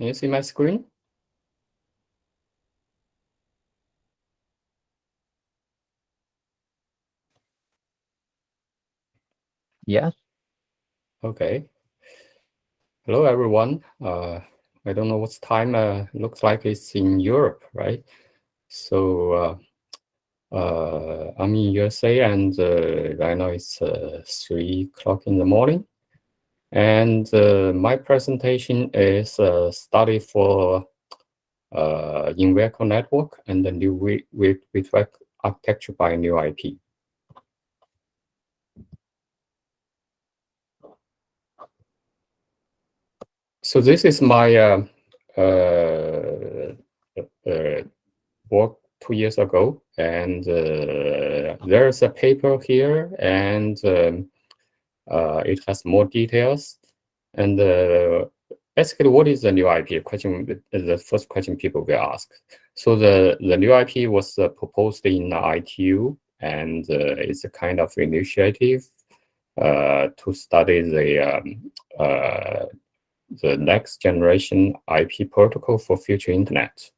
Can you see my screen? Yes. Okay. Hello, everyone. Uh, I don't know what's time. Uh, looks like it's in Europe, right? So uh, uh, I'm in USA, and uh, right now it's uh, three o'clock in the morning. And uh, my presentation is a study for uh, in-vehicle network and the new with architecture by new IP. So this is my uh, uh, uh, work two years ago, and uh, there's a paper here, and um, it has more details. And uh, basically, what is the new IP? Question the first question people will ask. So the the new IP was proposed in the ITU, and it's a kind of initiative to study the um, the next generation IP protocol for future internet.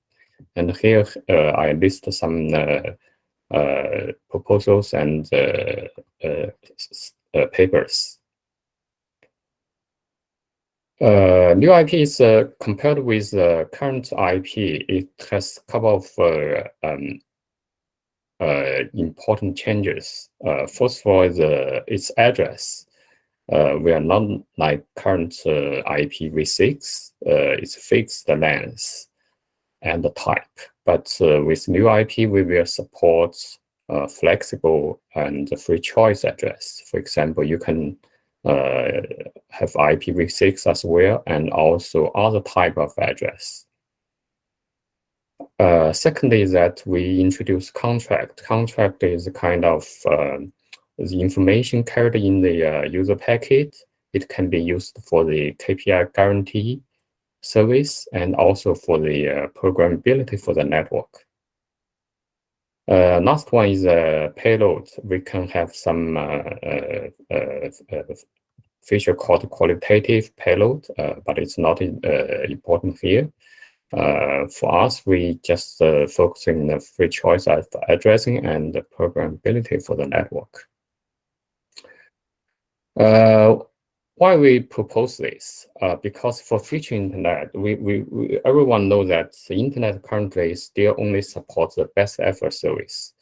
And here uh, I list some uh, uh, proposals and papers. Uh, new IP is uh, compared with uh, current IP. It has a couple of um, important changes. first of all, the, its address. Uh, we are not like current uh, IPv6. Uh, it's fixed length and the type. But with new IP, we will support flexible and free choice address. For example, you can uh, have IPv6 as well, and also other type of address. Uh, second is that we introduce contract. Contract is kind of um, the information carried in the uh, user packet, it can be used for the KPI guarantee service and also for the uh, programmability for the network. Uh, last one is a uh, payload. We can have some uh, uh, uh feature called qualitative payload, but it's not important here. for us, we just focus on the free choice of addressing and the programmability for the network. Uh, why we propose this? Uh, because for future internet, we, we, we, everyone knows that the internet currently still only supports the best effort service,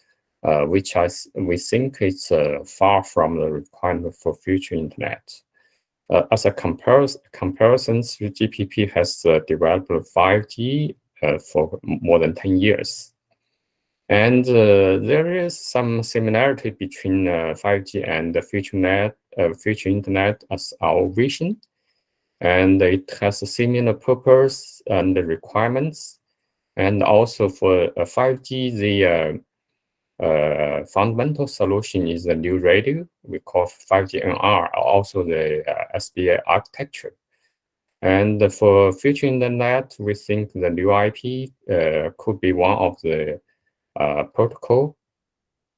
uh, which I, we think is uh, far from the requirement for future internet. Uh, as a comparison, comparison, GPP has uh, developed 5G for more than 10 years. And there is some similarity between 5G and the future net uh, future internet as our vision. And it has a similar purpose and requirements. And also for uh, 5G, the uh, uh, fundamental solution is the new radio. We call 5G NR, also the uh, SBA architecture. And for future internet, we think the new IP uh, could be one of the uh, protocol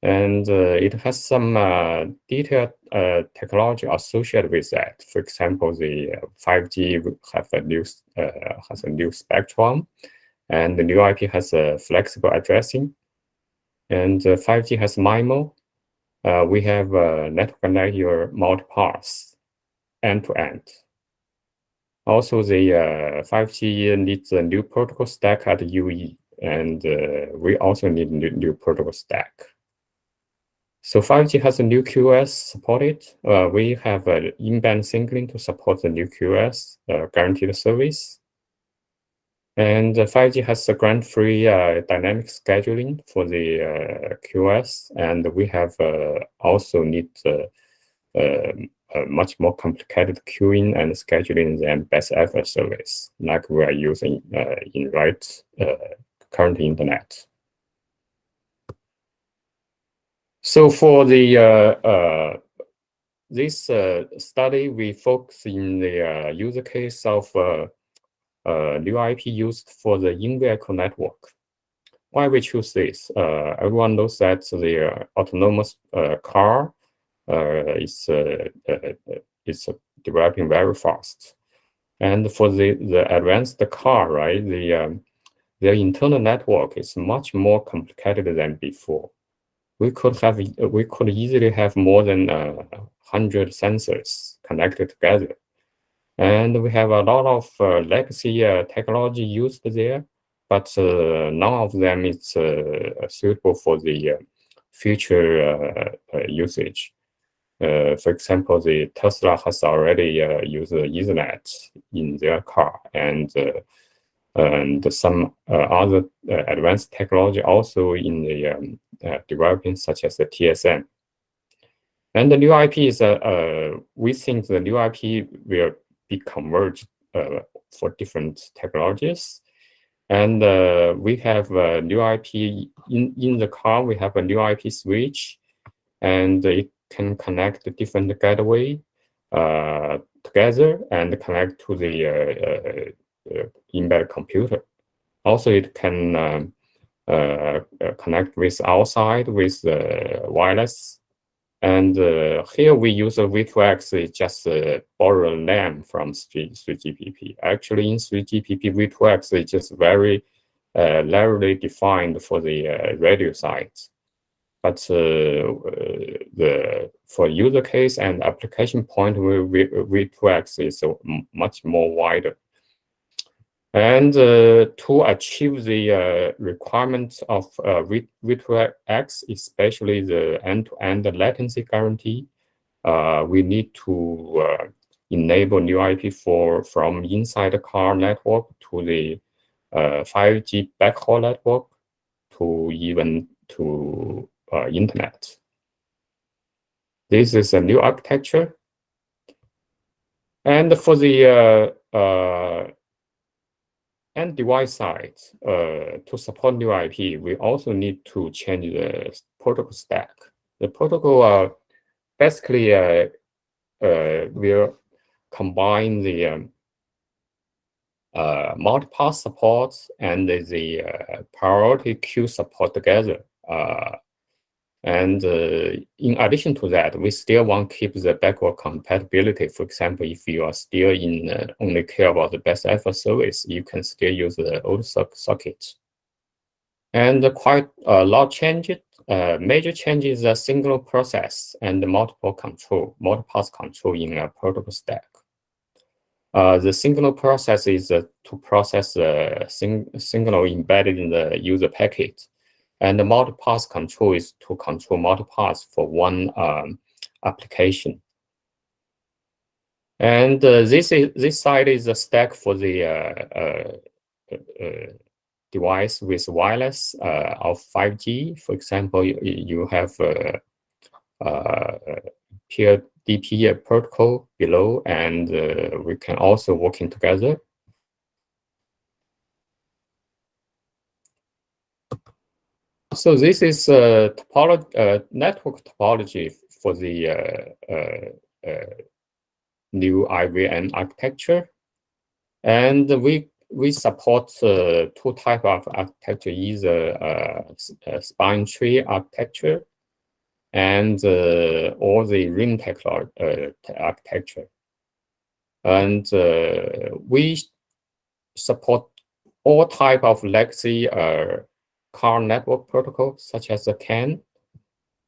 and uh, it has some uh, detailed uh, technology associated with that. For example, the 5G have a new has a new spectrum, and the new IP has a flexible addressing, and 5G has MIMO. we have a network layer multipath end to end. Also, the uh, 5G needs a new protocol stack at UE, and uh, we also need new, new protocol stack. So 5G has a new QoS supported. Uh, we have an in-band signaling to support the new QoS uh, guaranteed service. And 5G has a grant-free uh, dynamic scheduling for the uh, QoS. And we have uh, also need uh, um, a much more complicated queuing and scheduling than best effort service, like we are using in right current internet. So for the uh, uh, this uh, study, we focus in the uh, user case of uh, uh, new IP used for the in-vehicle network. Why we choose this? everyone knows that the autonomous car is is developing very fast. And for the, the advanced car, right, the um, their internal network is much more complicated than before. We could have we could easily have more than uh, hundred sensors connected together, and we have a lot of uh, legacy uh, technology used there, but uh, none of them is uh, suitable for the uh, future usage. for example, the Tesla has already used Ethernet in their car, and and some uh, other uh, advanced technology also in the um, uh, developing, such as the TSN. And the new IP is, we think the new IP will be converged for different technologies. And uh, we have a new IP in, in the car. We have a new IP switch, and it can connect the different gateway uh, together and connect to the uh, uh, embedded computer. Also, it can um, uh, uh, connect with outside with the wireless. And here we use a V2X, just borrow a name from 3, 3GPP. Actually, in 3GPP, V2X is just very uh, narrowly defined for the uh, radio sites. But uh, the for user case and application point, V2X is much more wider. And uh, to achieve the uh, requirements of uh, V2X, especially the end-to-end -end latency guarantee, uh, we need to uh, enable new IP for from inside the car network to the 5G uh, backhaul network to even to internet. This is a new architecture. And for the and device side, uh, to support new IP, we also need to change the protocol stack. The protocol uh, basically uh, uh, will combine the um, uh, multipath support and the uh, priority queue support together. Uh, and uh, in addition to that, we still want to keep the backward compatibility. For example, if you are still in uh, only care about the best effort service, you can still use the old socket. And quite a lot changes. Uh, major changes is a single process and multiple control, multiple control in a protocol stack. Uh, the single process is uh, to process the sing signal embedded in the user packet and the multipath control is to control multipaths for one um, application. And uh, this is this side is a stack for the uh, uh, uh device with wireless uh, of 5G. For example, you, you have a, peer DP protocol below, and uh, we can also working together So this is a uh, network topology for the uh, uh, uh new IVN architecture, and we we support uh, two type of architecture, either uh, spine tree architecture and or the ring technology architecture, and we support all type of legacy car network protocol such as the CAN,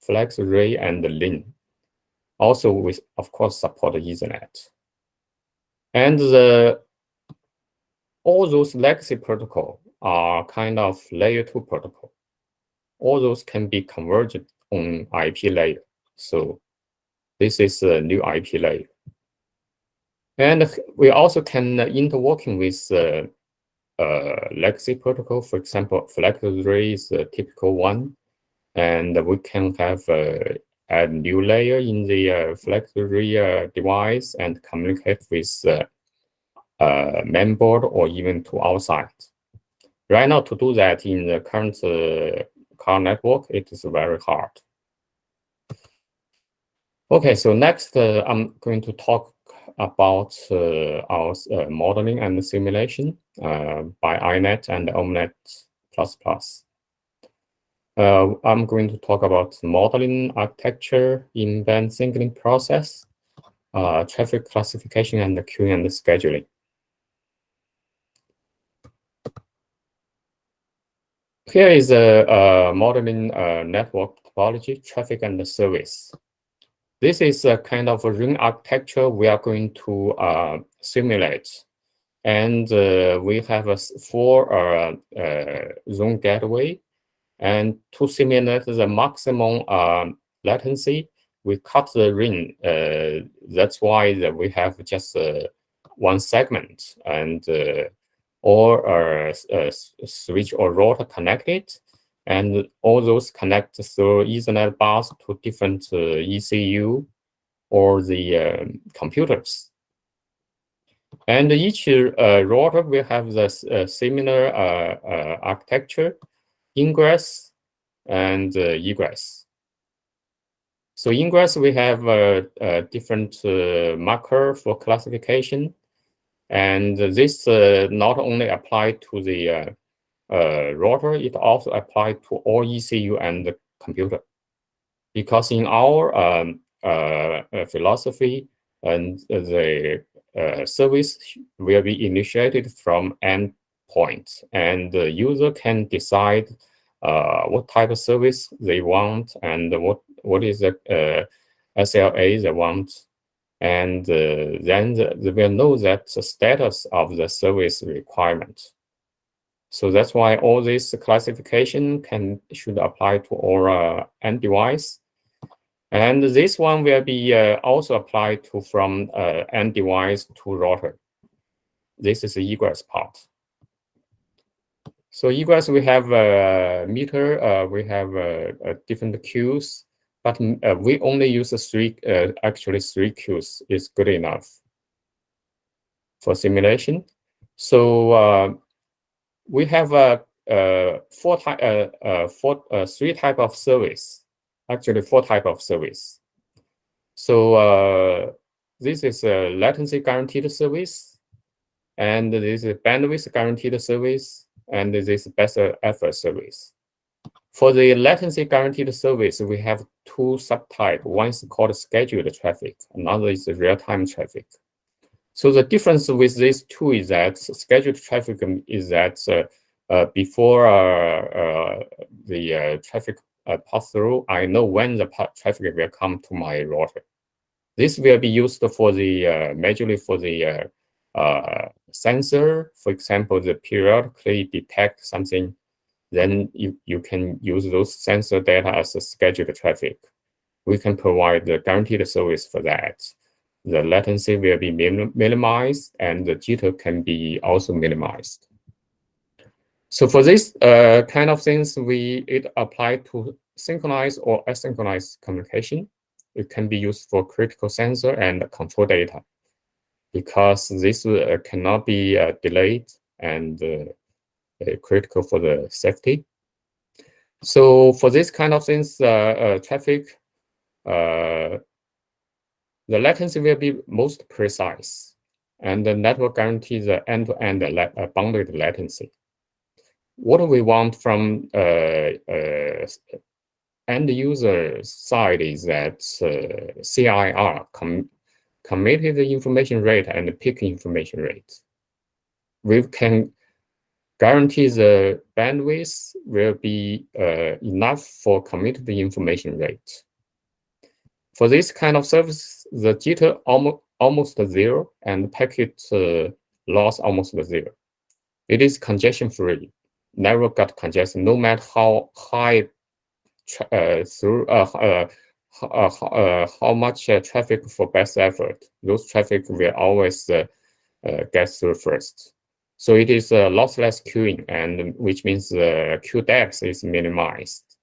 FlexRay, and the LIN. Also, with of course support Ethernet. And the all those legacy protocol are kind of layer two protocol. All those can be converged on IP layer. So this is a new IP layer. And we also can interworking with uh, legacy protocol. For example, FlexRay is a typical one, and we can have uh, a new layer in the uh, FlexRay uh, device and communicate with uh, uh, mainboard or even to outside. Right now, to do that in the current uh, car network, it is very hard. Okay, so next I'm going to talk about uh, our uh, modeling and simulation uh, uh, by INET and OMNET++. Uh, I'm going to talk about modeling architecture in band signaling process, uh, traffic classification, and the queuing and the scheduling. Here is a, a modeling uh, network topology, traffic and service. This is a kind of a ring architecture we are going to uh, simulate and uh, we have a four uh, uh, zone gateway. And to simulate the maximum um, latency, we cut the ring. That's why that we have just one segment. And or a, switch or router connected, and all those connect through Ethernet bus to different ECU or the uh, computers. And each uh, router will have the uh, similar uh, uh, architecture, ingress and egress. So ingress, we have a, different marker for classification and this uh, not only apply to the uh, uh, router, it also apply to all ECU and the computer. Because in our um, philosophy, and the service will be initiated from endpoint, and the user can decide uh, what type of service they want and what what is the uh, SLA they want and uh, then the, they will know that the status of the service requirement. So that's why all this classification can should apply to all uh, end device. And this one will be uh, also applied to from uh, end device to router. This is the egress part. So egress, we have a meter, uh, we have uh, different queues, but uh, we only use three, uh, actually three queues is good enough for simulation. So we have a four type, four, three type of service, actually four type of service. So this is a latency guaranteed service, and this is bandwidth guaranteed service, and this is best effort service. For the latency guaranteed service, we have two subtypes. One is called scheduled traffic, another is real-time traffic. So the difference with these two is that scheduled traffic is that uh, uh, before uh, uh the uh, traffic uh, pass through, I know when the traffic will come to my router. This will be used for the majorly for the sensor. For example, the periodically detect something then you, you can use those sensor data as a scheduled traffic. We can provide the guaranteed service for that. The latency will be minim minimized and the jitter can be also minimized. So for this uh, kind of things, we it apply to synchronized or asynchronous communication. It can be used for critical sensor and control data because this uh, cannot be uh, delayed and uh, uh, critical for the safety. So for this kind of things, uh, traffic, the latency will be most precise, and the network guarantees the end-to-end -end bounded latency. What we want from end user side is that uh, CIR com committed information rate and peak information rate. We can guarantee the bandwidth will be uh, enough for committed information rate. For this kind of service, the jitter almost, almost zero and packet uh, loss almost zero. It is congestion free, never got congestion, no matter how high uh, through uh, uh, uh, uh, how much uh, traffic for best effort. Those traffic will always uh, get through first. So it is a lossless queuing, and which means the queue depth is minimized.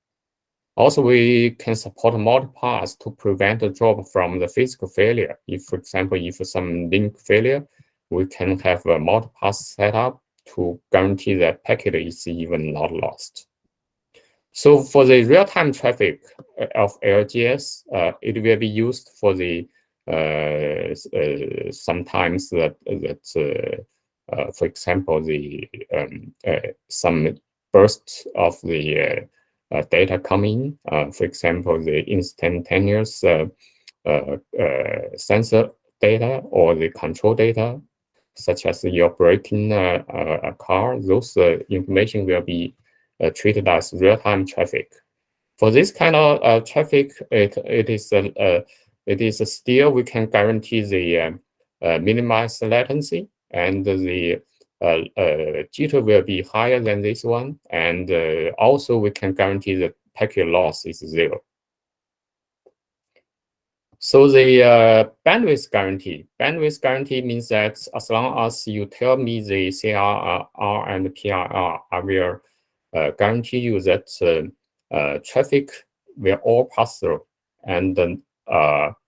Also, we can support multipass to prevent a drop from the physical failure. If, for example, if some link failure, we can have a multipass setup to guarantee that packet is even not lost. So for the real-time traffic uh, of LGS, uh, it will be used for the uh, uh, sometimes that that uh, uh, for example, the um, some bursts of the data coming, for example, the instantaneous sensor data or the control data, such as the operating uh, uh, a car, those uh, information will be treated as real-time traffic. For this kind of traffic, it it is it is still we can guarantee the um, minimized latency and the uh, uh, jitter will be higher than this one. And uh, also we can guarantee the packet loss is zero. So the uh, bandwidth guarantee, bandwidth guarantee means that as long as you tell me the CRR and PRR, I will uh, guarantee you that uh, traffic will all pass through and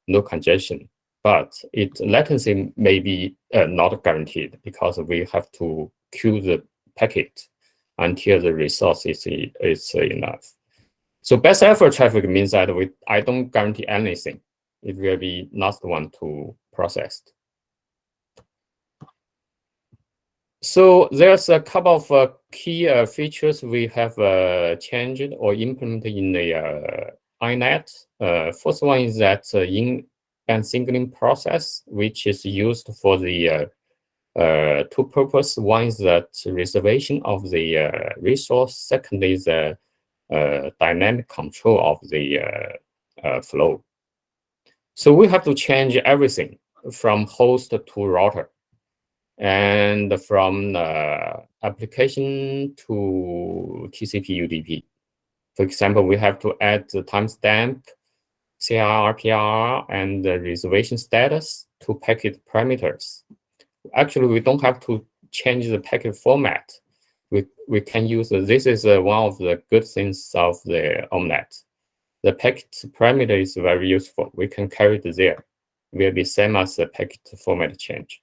no congestion but its latency may be uh, not guaranteed because we have to queue the packet until the resource is, is enough. So best effort traffic means that we I don't guarantee anything. It will be last one to process. So there's a couple of uh, key uh, features we have uh, changed or implemented in the uh, INET. Uh, first one is that uh, in and signaling process, which is used for the two purpose. One is that reservation of the resource. Second is the dynamic control of the flow. So we have to change everything from host to router and from application to TCP UDP. For example, we have to add the timestamp CRR, and the reservation status to packet parameters. Actually, we don't have to change the packet format. We, we can use, this is uh, one of the good things of the OMNET. The packet parameter is very useful. We can carry it there. Will be same as the packet format change.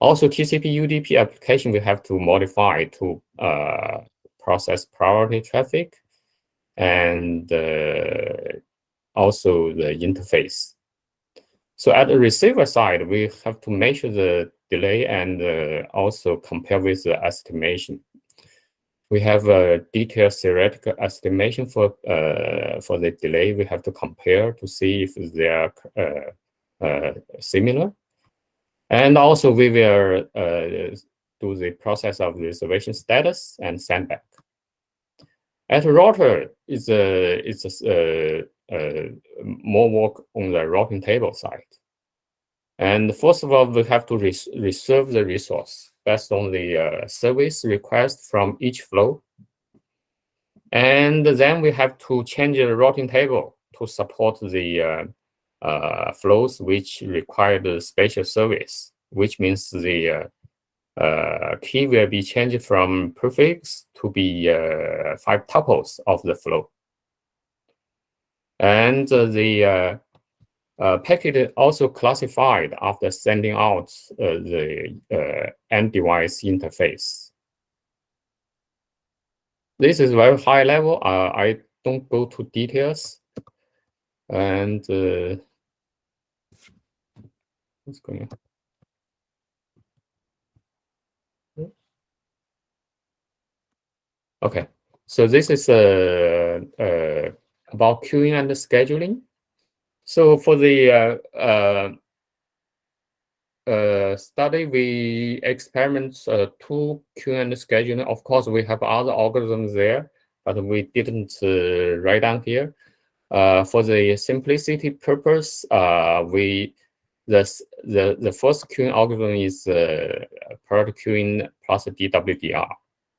Also, TCP UDP application we have to modify to uh, process priority traffic and uh, also the interface. So at the receiver side, we have to measure the delay and uh, also compare with the estimation. We have a detailed theoretical estimation for uh, for the delay. We have to compare to see if they are uh, uh similar. And also we will uh, do the process of reservation status and send back. At router, it's a it's a uh, more work on the routing table side. And first of all, we have to res reserve the resource based on the uh, service request from each flow. And then we have to change the routing table to support the uh, uh, flows which require the special service, which means the uh, uh, key will be changed from prefix to be five tuples of the flow. And the uh, uh, packet also classified after sending out uh, the end device interface. This is very high level. I don't go to details. And what's going on? Okay, so this is a about queuing and scheduling. So for the uh, uh, uh, study, we experiment uh, two and scheduling. Of course, we have other algorithms there, but we didn't uh, write down here. Uh, for the simplicity purpose, we the the the first queuing algorithm is uh, priority queuing plus DWRR.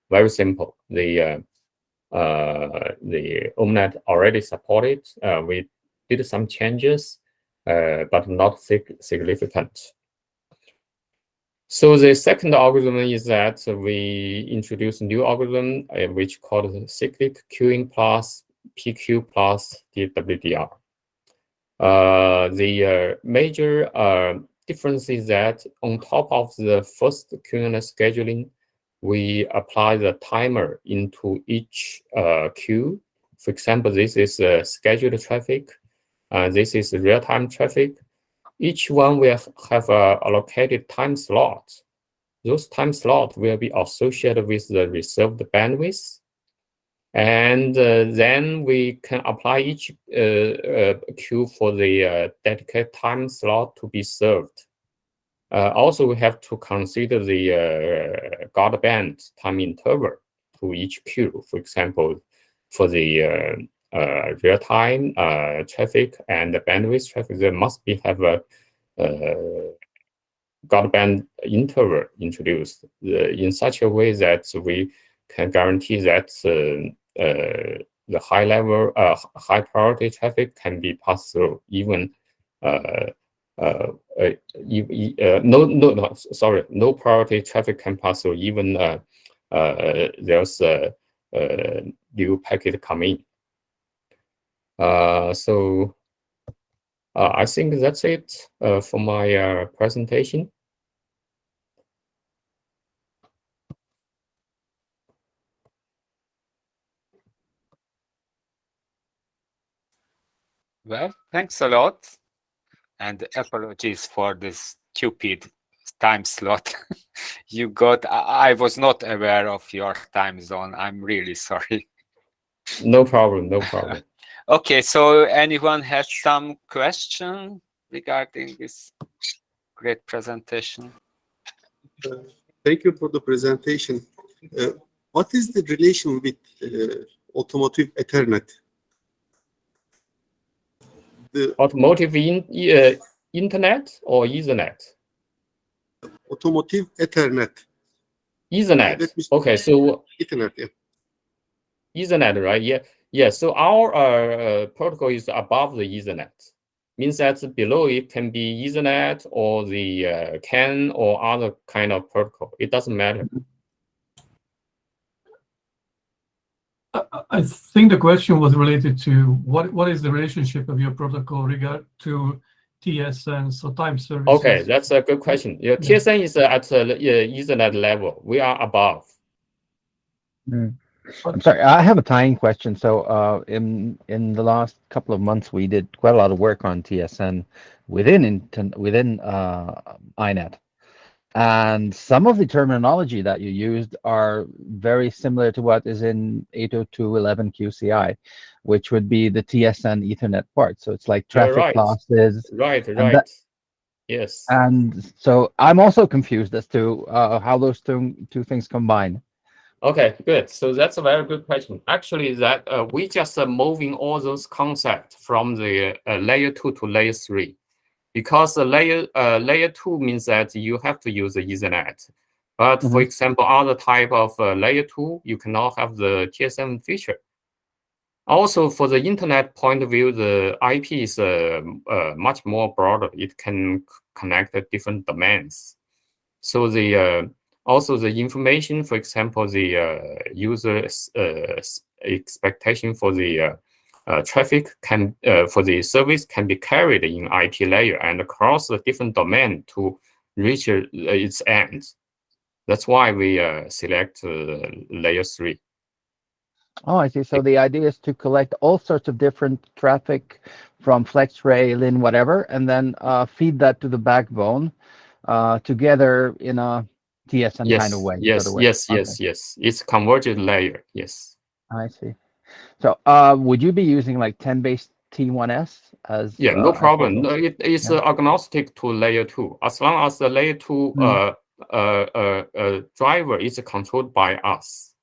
Very simple. The uh, the OMNET already supported. We did some changes, uh, but not sig significant. So the second algorithm is that we introduce a new algorithm uh, which called cyclic queuing plus PQ plus DWRR. Uh, the uh, major uh, difference is that on top of the first queuing scheduling, we apply the timer into each uh, queue. For example, this is scheduled traffic. Uh, this is real-time traffic. Each one will have a allocated time slot. Those time slots will be associated with the reserved bandwidth. And uh, then we can apply each uh, uh, queue for the uh, dedicated time slot to be served. Uh, also, we have to consider the guard band time interval. to each queue. For example, for the real-time uh, traffic and bandwidth traffic, there must be have a uh, guard band interval introduced uh, in such a way that we can guarantee that uh, uh, the high level, high priority traffic can be passed through even uh, uh, uh, no, no, no, sorry, no priority traffic can pass through even there's a, new packet coming. Uh, so uh, I think that's it uh, for my presentation. Well, thanks a lot. And apologies for this stupid time slot you got. I, I was not aware of your time zone. I'm really sorry. No problem, no problem. okay, so anyone has some question regarding this great presentation? Thank you for the presentation. Uh, what is the relation with uh, automotive Ethernet? the automotive in, uh, internet or Ethernet? Automotive Ethernet. Ethernet. Okay, so Ethernet, yeah. Ethernet, right? Yeah, yeah. So our uh, protocol is above the Ethernet. Means that below it can be Ethernet or the uh, CAN or other kind of protocol. It doesn't matter. Mm -hmm. I think the question was related to what what is the relationship of your protocol regard to TSN, so time services? Okay, that's a good question. Yeah, yeah. TSN is at the Ethernet level. We are above. Mm. I'm sorry, I have a tying question. So uh, in in the last couple of months, we did quite a lot of work on TSN within within uh, INET. And some of the terminology that you used are very similar to what is in 802.1Qci, which would be the TSN Ethernet part. So it's like traffic right. losses. Right, right. That, yes. And so I'm also confused as to uh, how those two, two things combine. Okay, good. So that's a very good question. Actually, that uh, we just uh, moving all those concepts from the uh, layer two to layer three because the layer uh, layer two means that you have to use the Ethernet. But mm -hmm. for mm-hmm. example, other type of uh, layer two, you cannot have the TSN feature. Also, for the internet point of view, the IP is uh, uh, much more broader. It can connect different domains. So the uh, also the information, for example, the uh, user uh, expectation for the uh, traffic can uh, for the service can be carried in IP layer and across the different domain to reach uh, its end. That's why we uh, select uh, layer three. Oh, I see. So the idea is to collect all sorts of different traffic from FlexRay, LIN, whatever, and then uh, feed that to the backbone together in a Yes, kind of way. Yes, way. yes, okay. yes, yes. It's converged layer. Yes. I see. So uh, would you be using like 10 base T1S as? Yeah, no uh, problem. No, it, it's yeah. agnostic to layer two. As long as the layer two mm. uh, uh, uh, driver is controlled by us.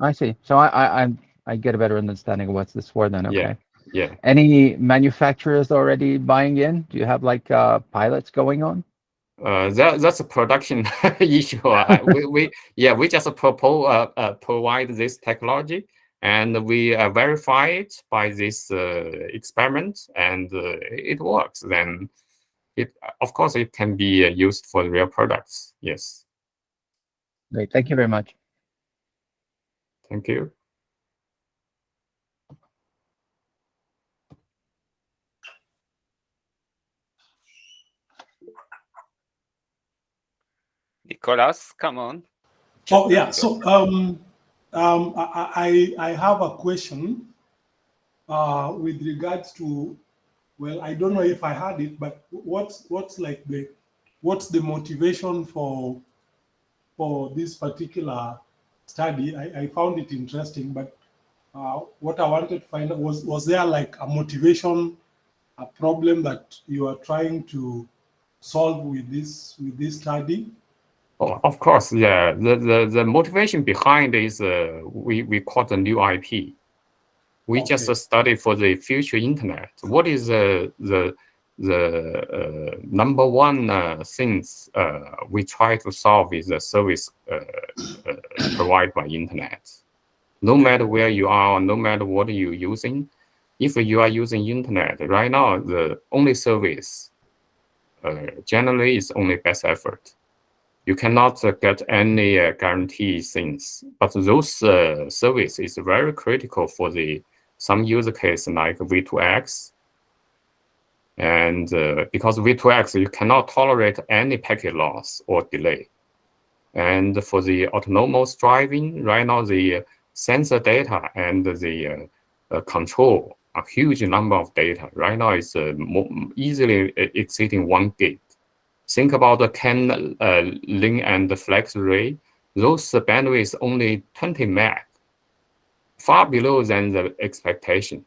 I see. So I, I, I, I get a better understanding of what's this for then. Okay. Yeah. Yeah. Any manufacturers already buying in? Do you have like uh, pilots going on? Uh, that that's a production issue. uh, we, we yeah we just propose uh, uh, provide this technology and we uh, verify it by this uh, experiment and uh, it works. Then it of course it can be uh, used for real products. Yes. Great. Thank you very much. Thank you Nicolas, come on. Oh yeah, so um, um, I, I, have a question uh, with regards to, well, I don't know if I had it, but what's what's like the what's the motivation for for this particular study? I, I found it interesting, but uh, what I wanted to find out was was there like a motivation, a problem that you are trying to solve with this with this study? Oh, of course, yeah. The, the, the motivation behind is uh, we, we call the new IP. We Okay. just uh, study for the future internet. What is uh, the the uh, number one uh, things uh, we try to solve is the service uh, uh, provided by internet. No matter where you are, no matter what you're using, if you are using internet right now, the only service uh, generally is only best effort you cannot uh, get any uh, guarantee things. But those uh, service is very critical for the some use case like V2X. And uh, because V2X, you cannot tolerate any packet loss or delay. And for the autonomous driving, right now the sensor data and the uh, uh, control a huge number of data. Right now it's uh, easily exceeding one gig think about the CAN uh, link and the FlexRay. Those bandwidth only 20 meg, far below than the expectation.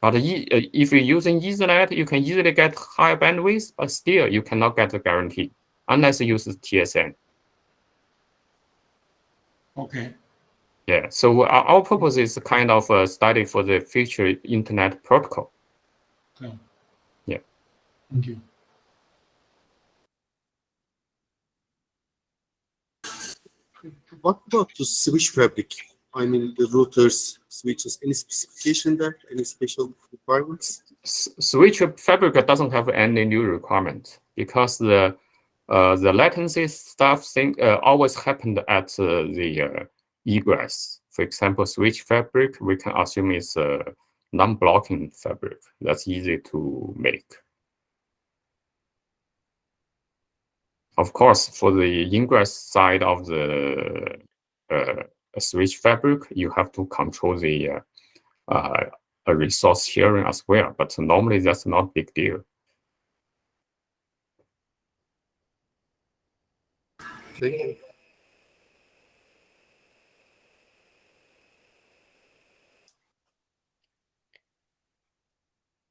But uh, if you're using Ethernet, you can easily get higher bandwidth, but still you cannot get the guarantee unless you use TSN. Okay. Yeah, so our, our purpose is kind of a study for the future internet protocol. Okay. Yeah. Thank you. What about the switch fabric? I mean, the routers, switches, any specification there? Any special requirements? Switch fabric doesn't have any new requirement because the uh, the latency stuff thing uh, always happened at uh, the uh, egress. For example, switch fabric we can assume is a non-blocking fabric. That's easy to make. Of course, for the ingress side of the uh, switch fabric, you have to control the uh, uh, resource sharing as well, but normally that's not big deal. Thank you.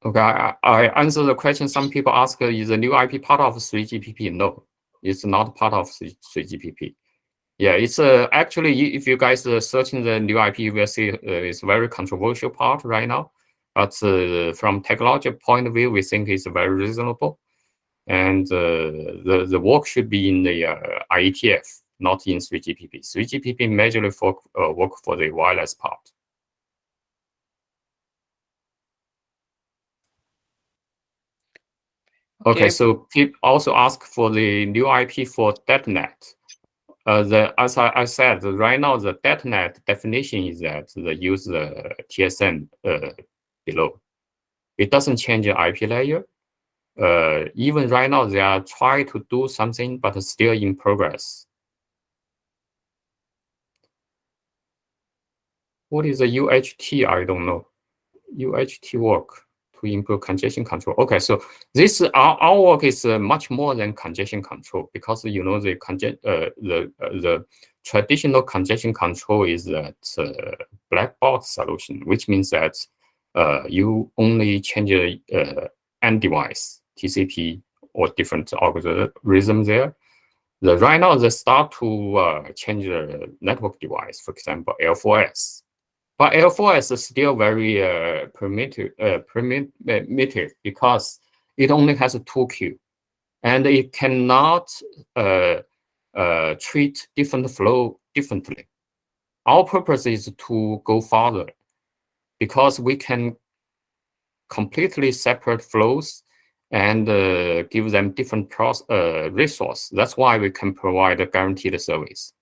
Okay, I, I answer the question. Some people ask, uh, is the new IP part of 3GPP? No, it's not part of 3, 3GPP. Yeah, it's uh, actually, if you guys are searching the new IP, you will see uh, it's very controversial part right now. But uh, from technology point of view, we think it's very reasonable. And uh, the, the work should be in the uh, IETF, not in 3GPP. 3GPP majorly for, uh, work for the wireless part. Okay, so people also ask for the new IP for DetNet. Uh, the as I, I said, right now the DetNet definition is that the use the TSN uh, below. It doesn't change the IP layer. Uh, even right now they are trying to do something, but still in progress. What is the UHT? I don't know. UHT work to improve congestion control. Okay, so this our, our work is uh, much more than congestion control because you know the conge- uh, the uh, the traditional congestion control is that uh, black box solution, which means that uh, you only change uh, end device TCP or different algorithm there. The right now they start to uh, change the network device, for example L4S. But L4S is still very uh, primitive, uh, primitive because it only has a two queue, and it cannot uh, uh, treat different flow differently. Our purpose is to go further because we can completely separate flows and uh, give them different uh, resource. That's why we can provide a guaranteed service.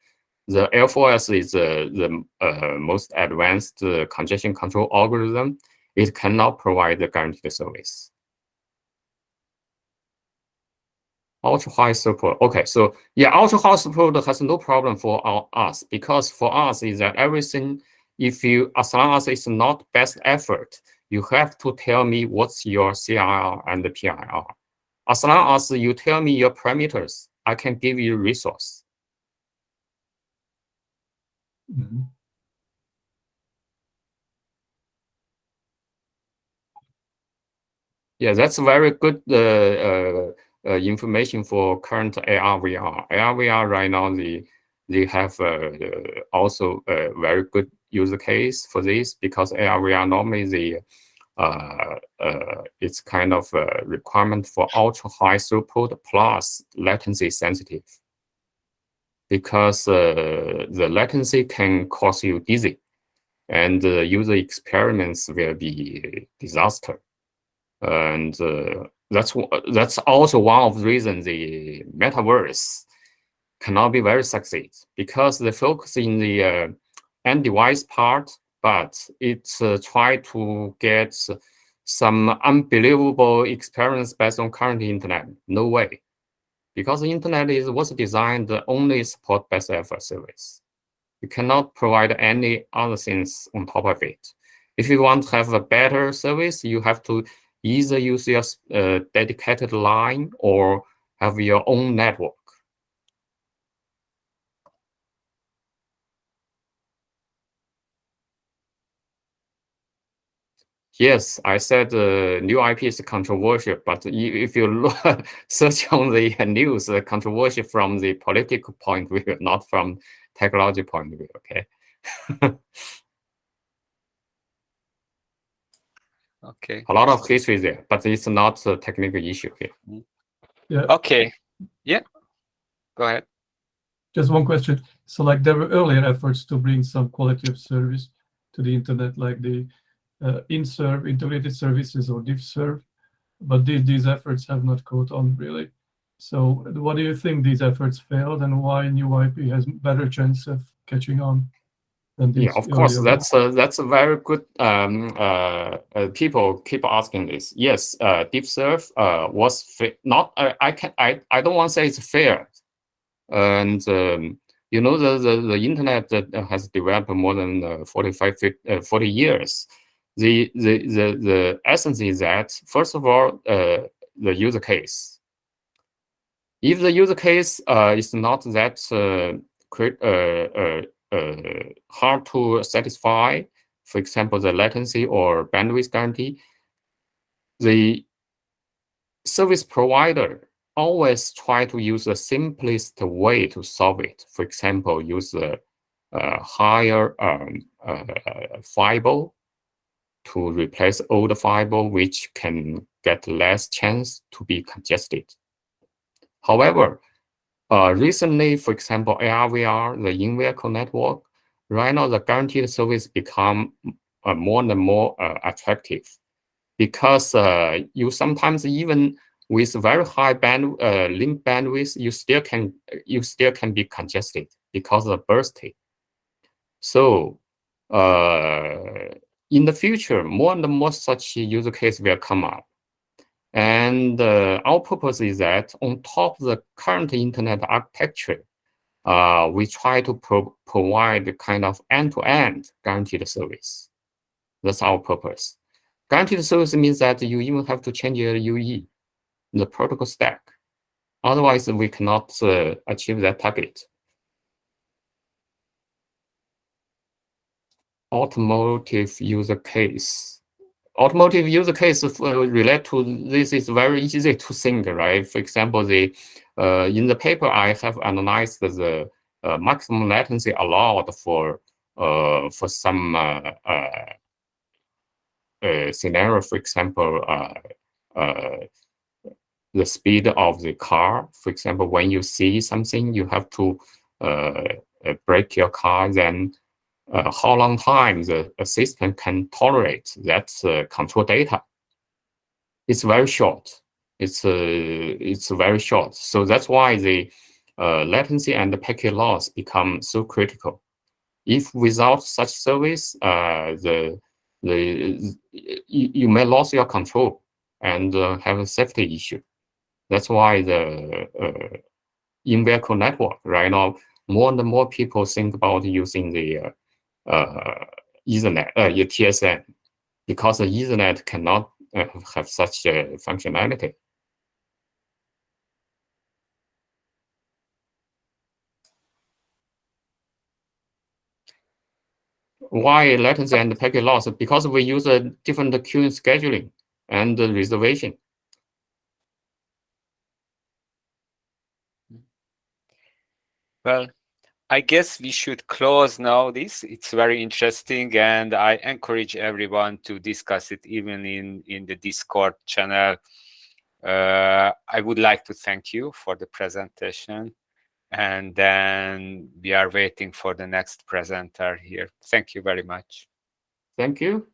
The L4S is uh, the uh, most advanced uh, congestion control algorithm. It cannot provide the guaranteed service. Ultra high support. Okay, so yeah, ultra high support has no problem for our, us because for us is that everything, if you as long as it's not best effort, you have to tell me what's your CIR and the PIR. As long as you tell me your parameters, I can give you resource. Mhm. Yeah, that's very good uh, uh, uh, information for current AR VR. AR VR right now they they have uh, also a very good user case for this because AR VR normally the uh, uh, it's kind of a requirement for ultra high throughput plus latency sensitive because uh, the latency can cause you dizzy and uh, user experiments will be disaster. And uh, that's that's also one of the reasons the metaverse cannot be very succeed because they focus in the uh, end device part, but it uh, try to get some unbelievable experience based on current internet. No way, because the internet is was designed only support best effort service. You cannot provide any other things on top of it. If you want to have a better service, you have to either use your uh, dedicated line or have your own network. Yes, I said uh, new IP is controversial, but if you look, search on the news, uh, controversial from the political point of view, not from technology point of view, okay? okay. A lot of history there, but it's not a technical issue here. Yeah. Okay. Yeah. Go ahead. Just one question. So like there were earlier efforts to bring some quality of service to the internet, like the IntServ integrated services or DiffServ, but these, these efforts have not caught on really. So what do you think these efforts failed and why new IP has better chance of catching on? Yeah, of course, that's a, that's a very good, um, uh, uh, people keep asking this. Yes, uh, DiffServ uh, was not, uh, I can, I, I don't want to say it's fair. And, um, you know, the, the, the internet that has developed more than uh, 45, 50, uh, 40 years the, the, the, the essence is that, first of all, uh, the user case. If the user case uh, is not that uh, hard to satisfy, for example, the latency or bandwidth guarantee, the service provider always try to use the simplest way to solve it. For example, use the uh, higher um, uh, fiber to replace old fiber, which can get less chance to be congested. However, uh, recently, for example, AR/VR, the in-vehicle network, right now the guaranteed service become uh, more and more uh, attractive because uh, you sometimes even with very high band uh, link bandwidth, you still can you still can be congested because of bursting. So uh, in the future, more and more such use case will come up. And uh, our purpose is that on top of the current internet architecture, uh, we try to pro provide kind of end-to-end -end guaranteed service. That's our purpose. Guaranteed service means that you even have to change your UE, the protocol stack. Otherwise, we cannot uh, achieve that target. Automotive user case. Automotive user case uh, relate to this is very easy to think, right? For example, the uh, in the paper I have analyzed the uh, maximum latency allowed for uh, for some uh, uh, scenario. For example, the speed of the car. For example, when you see something, you have to brake your car, then uh, how long time the system can tolerate that uh, control data. It's very short. It's uh, it's very short. So that's why the uh, latency and the packet loss become so critical. If without such service, uh, the the you, you, may lose your control and uh, have a safety issue. That's why the in-vehicle network right now, more and more people think about using the Ethernet, uh, UTSN, because Ethernet cannot uh, have such functionality. why latency and packet loss? Because we use a different queuing scheduling and reservation. Well, I guess we should close now this. It's very interesting and I encourage everyone to discuss it even in, in the Discord channel. Uh, I would like to thank you for the presentation and then we are waiting for the next presenter here. Thank you very much. Thank you.